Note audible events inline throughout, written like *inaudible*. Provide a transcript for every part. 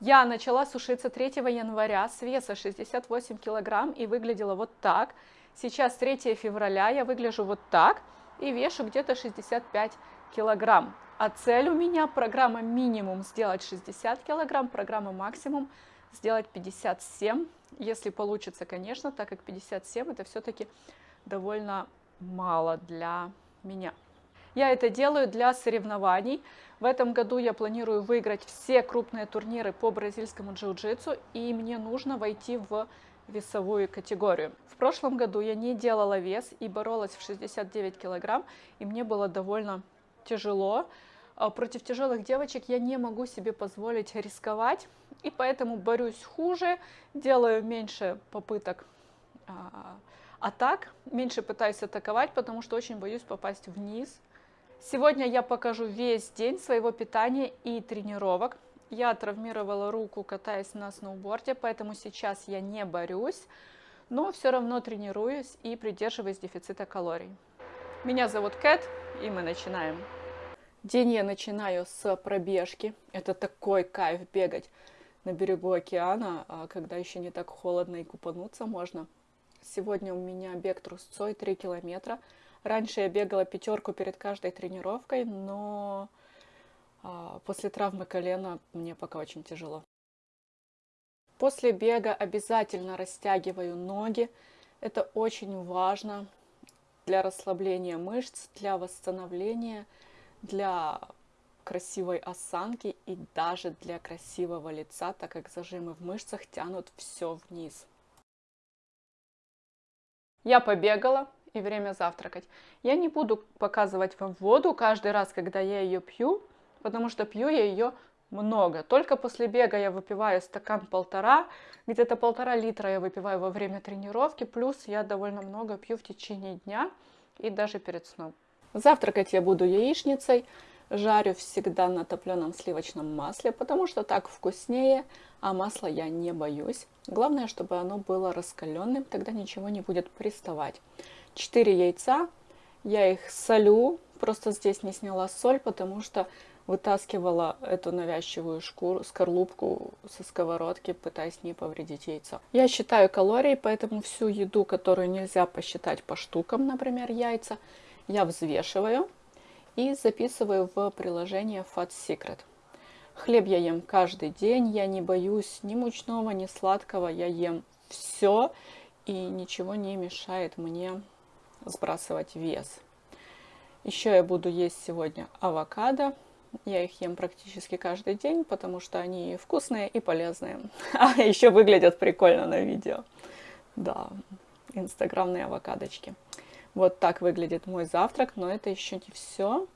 Я начала сушиться 3 января с веса 68 килограмм и выглядела вот так. Сейчас 3 февраля, я выгляжу вот так и вешу где-то 65 килограмм. А цель у меня программа минимум сделать 60 килограмм, программа максимум сделать 57, если получится, конечно, так как 57 это все-таки довольно мало для меня. Я это делаю для соревнований. В этом году я планирую выиграть все крупные турниры по бразильскому джиу-джитсу, и мне нужно войти в весовую категорию. В прошлом году я не делала вес и боролась в 69 килограмм, и мне было довольно тяжело. А, против тяжелых девочек я не могу себе позволить рисковать, и поэтому борюсь хуже, делаю меньше попыток а, атак, меньше пытаюсь атаковать, потому что очень боюсь попасть вниз. Сегодня я покажу весь день своего питания и тренировок. Я травмировала руку, катаясь на сноуборде, поэтому сейчас я не борюсь, но все равно тренируюсь и придерживаюсь дефицита калорий. Меня зовут Кэт, и мы начинаем. День я начинаю с пробежки. Это такой кайф бегать на берегу океана, а когда еще не так холодно и купануться можно. Сегодня у меня бег трусцой 3 километра. Раньше я бегала пятерку перед каждой тренировкой, но а, после травмы колена мне пока очень тяжело. После бега обязательно растягиваю ноги. Это очень важно для расслабления мышц, для восстановления – для красивой осанки и даже для красивого лица, так как зажимы в мышцах тянут все вниз. Я побегала и время завтракать. Я не буду показывать вам воду каждый раз, когда я ее пью, потому что пью я ее много. Только после бега я выпиваю стакан-полтора, где-то полтора литра я выпиваю во время тренировки, плюс я довольно много пью в течение дня и даже перед сном. Завтракать я буду яичницей. Жарю всегда на топленом сливочном масле, потому что так вкуснее, а масла я не боюсь. Главное, чтобы оно было раскаленным, тогда ничего не будет приставать. 4 яйца, я их солю, просто здесь не сняла соль, потому что вытаскивала эту навязчивую шкуру, скорлупку со сковородки, пытаясь не повредить яйцо. Я считаю калории, поэтому всю еду, которую нельзя посчитать по штукам, например, яйца, я взвешиваю и записываю в приложение Fat Secret. Хлеб я ем каждый день, я не боюсь ни мучного, ни сладкого, я ем все, и ничего не мешает мне сбрасывать вес. Еще я буду есть сегодня авокадо. Я их ем практически каждый день, потому что они вкусные и полезные. *laughs* А еще выглядят прикольно на видео. Да, инстаграмные авокадочки. Вот так выглядит мой завтрак, но это еще не все.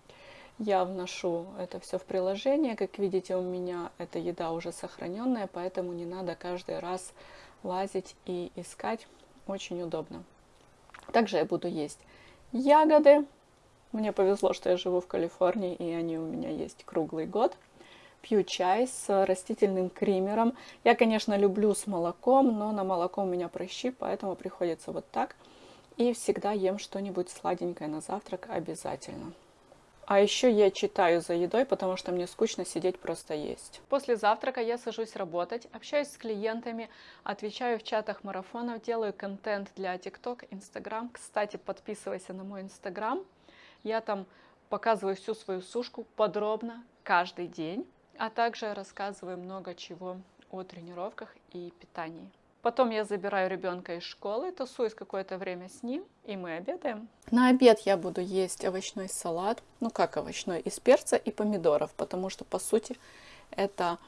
Я вношу это все в приложение. Как видите, у меня эта еда уже сохраненная, поэтому не надо каждый раз лазить и искать. Очень удобно. Также я буду есть ягоды. Мне повезло, что я живу в Калифорнии, и они у меня есть круглый год. Пью чай с растительным кримером. Я, конечно, люблю с молоком, но на молоко у меня прыщи, поэтому приходится вот так – и всегда ем что-нибудь сладенькое на завтрак обязательно. А еще я читаю за едой, потому что мне скучно сидеть просто есть. После завтрака я сажусь работать, общаюсь с клиентами, отвечаю в чатах марафонов, делаю контент для TikTok, Instagram. Кстати, подписывайся на мой Instagram. Я там показываю всю свою сушку подробно каждый день, а также рассказываю много чего о тренировках и питании. Потом я забираю ребенка из школы, тусуюсь какое-то время с ним, и мы обедаем. На обед я буду есть овощной салат, ну как овощной, из перца и помидоров, потому что, по сути, это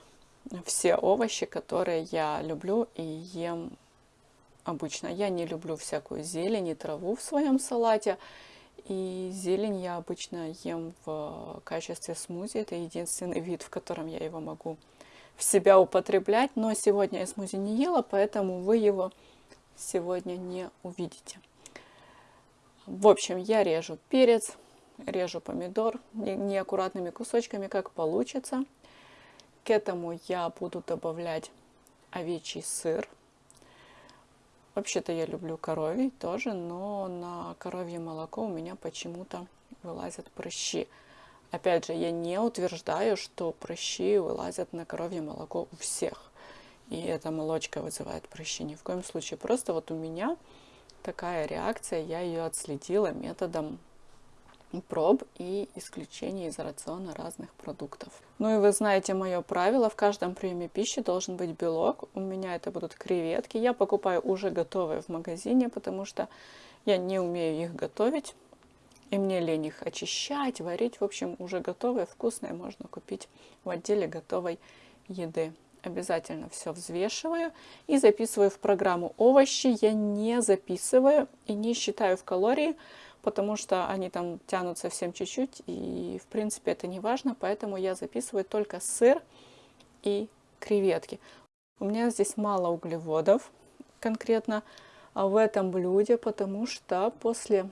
все овощи, которые я люблю и ем обычно. Я не люблю всякую зелень и траву в своем салате, и зелень я обычно ем в качестве смузи. Это единственный *laughs* вид, в котором я его могу в себя употреблять. Но сегодня я смузи не ела, поэтому вы его сегодня не увидите. В общем, я режу перец, режу помидор неаккуратными кусочками, как получится. К этому я буду добавлять овечий сыр. Вообще-то я люблю коровий тоже, но на коровье молоко у меня почему-то вылазят прыщи. Опять же, я не утверждаю, что прыщи вылазят на коровье молоко у всех. И эта молочка вызывает прыщи. Ни в коем случае. Просто вот у меня такая реакция, я ее отследила методом проб и исключения из рациона разных продуктов. Ну и вы знаете мое правило, в каждом приеме пищи должен быть белок. У меня это будут креветки. Я покупаю уже готовые в магазине, потому что я не умею их готовить. И мне лень их очищать, варить. В общем, уже готовые, вкусные можно купить в отделе готовой еды. Обязательно все взвешиваю и записываю в программу. Овощи я не записываю и не считаю в калории, потому что они там тянут совсем чуть-чуть, и в принципе это не важно, поэтому я записываю только сыр и креветки. У меня здесь мало углеводов конкретно в этом блюде, потому что после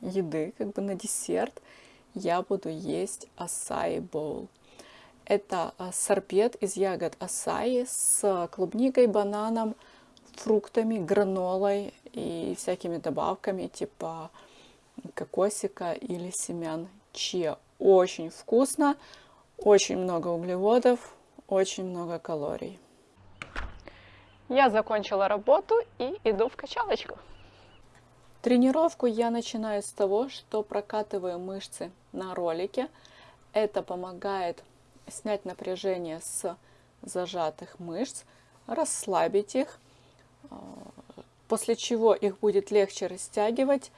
еды, как бы на десерт, я буду есть асаи боул. Это э, сорбет из ягод асаи с клубникой, бананом, фруктами, гранолой и всякими добавками типа кокосика или семян чиа. Очень вкусно, очень много углеводов, очень много калорий. Я закончила работу и иду в качалочку. Тренировку я начинаю с того, что прокатываю мышцы на ролике. Это помогает снять напряжение с зажатых мышц, расслабить их после чего их будет легче растягивать,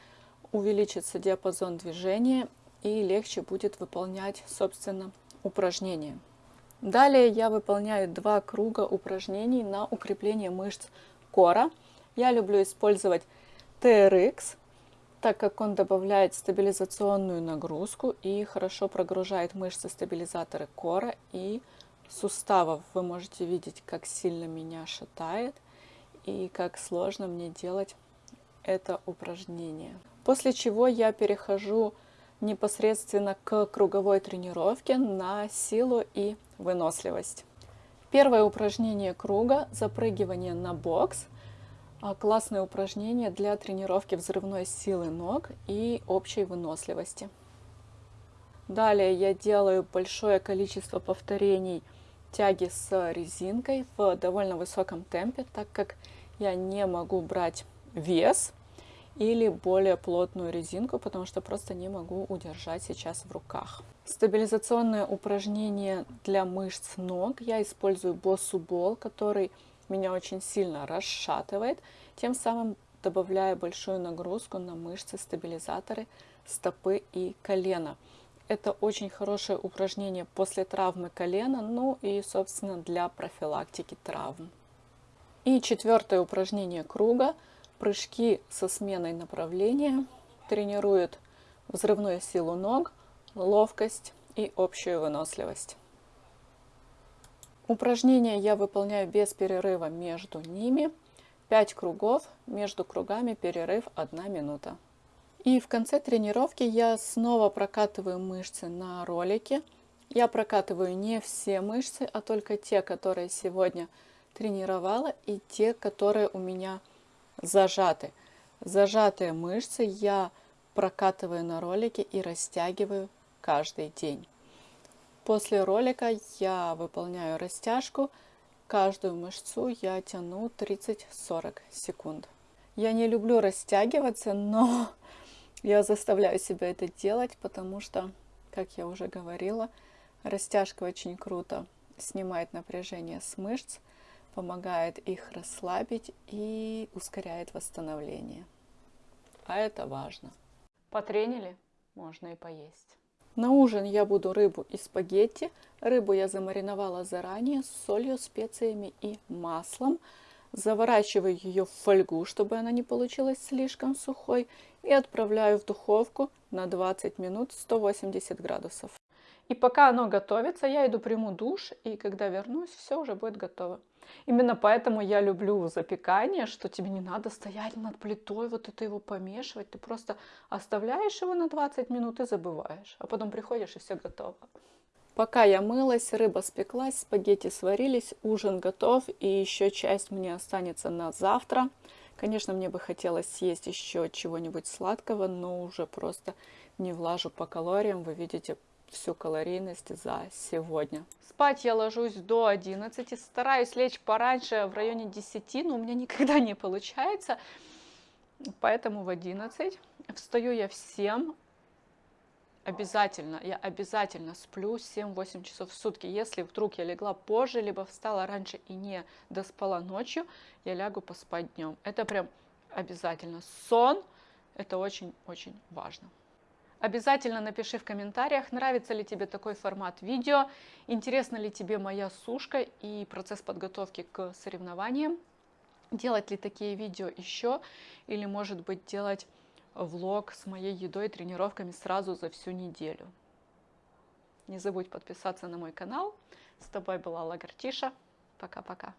увеличится диапазон движения и легче будет выполнять, собственно, упражнения. Далее я выполняю два круга упражнений на укрепление мышц кора. Я люблю использовать TRX, так как он добавляет стабилизационную нагрузку и хорошо прогружает мышцы стабилизаторы кора и суставов. Вы можете видеть, как сильно меня шатает – и как сложно мне делать это упражнение. После чего я перехожу непосредственно к круговой тренировке на силу и выносливость. Первое упражнение круга – запрыгивание на бокс. А, классное упражнение для тренировки взрывной силы ног и общей выносливости. Далее я делаю большое количество повторений тяги с резинкой в довольно высоком темпе, так как я не могу брать вес или более плотную резинку, потому что просто не могу удержать сейчас в руках. Стабилизационное упражнение для мышц ног. Я использую боссу-бол, который меня очень сильно расшатывает, тем самым добавляя большую нагрузку на мышцы-стабилизаторы стопы и колена. Это очень хорошее упражнение после травмы колена, ну и, собственно, для профилактики травм. И четвертое упражнение круга. Прыжки со сменой направления тренируют взрывную силу ног, ловкость и общую выносливость. Упражнения я выполняю без перерыва между ними. 5 кругов, между кругами перерыв 1 минута. И в конце тренировки я снова прокатываю мышцы на ролике. Я прокатываю не все мышцы, а только те, которые сегодня тренировала и те, которые у меня зажаты. Зажатые мышцы я прокатываю на ролике и растягиваю каждый день. После ролика я выполняю растяжку. Каждую мышцу я тяну 30-40 секунд. Я не люблю растягиваться, но *laughs* я заставляю себя это делать, потому что, как я уже говорила, растяжка очень круто снимает напряжение с мышц, помогает их расслабить и ускоряет восстановление. А это важно. Потренили, можно и поесть. На ужин я буду рыбу и спагетти. Рыбу я замариновала заранее с солью, специями и маслом. Заворачиваю ее в фольгу, чтобы она не получилась слишком сухой. И отправляю в духовку на 20 минут 180 градусов. И пока оно готовится, я иду приму душ, и когда вернусь, все уже будет готово. Именно поэтому я люблю запекание, что тебе не надо стоять над плитой, вот это его помешивать. Ты просто оставляешь его на 20 минут и забываешь. А потом приходишь, и все готово. Пока я мылась, рыба спеклась, спагетти сварились, ужин готов, и еще часть мне останется на завтра. Конечно, мне бы хотелось съесть еще чего-нибудь сладкого, но уже просто не влажу по калориям. Вы видите всю калорийность за сегодня. Спать я ложусь до 11, стараюсь лечь пораньше, в районе 10, но у меня никогда не получается, поэтому в 11. Встаю я в 7, обязательно, я обязательно сплю 7-8 часов в сутки. Если вдруг я легла позже, либо встала раньше и не доспала ночью, я лягу поспать днем. Это прям обязательно. Сон – это очень-очень важно. Обязательно напиши в комментариях, нравится ли тебе такой формат видео, интересна ли тебе моя сушка и процесс подготовки к соревнованиям, делать ли такие видео еще, или может быть делать влог с моей едой и тренировками сразу за всю неделю. Не забудь подписаться на мой канал. С тобой была Лагартиша. Пока-пока.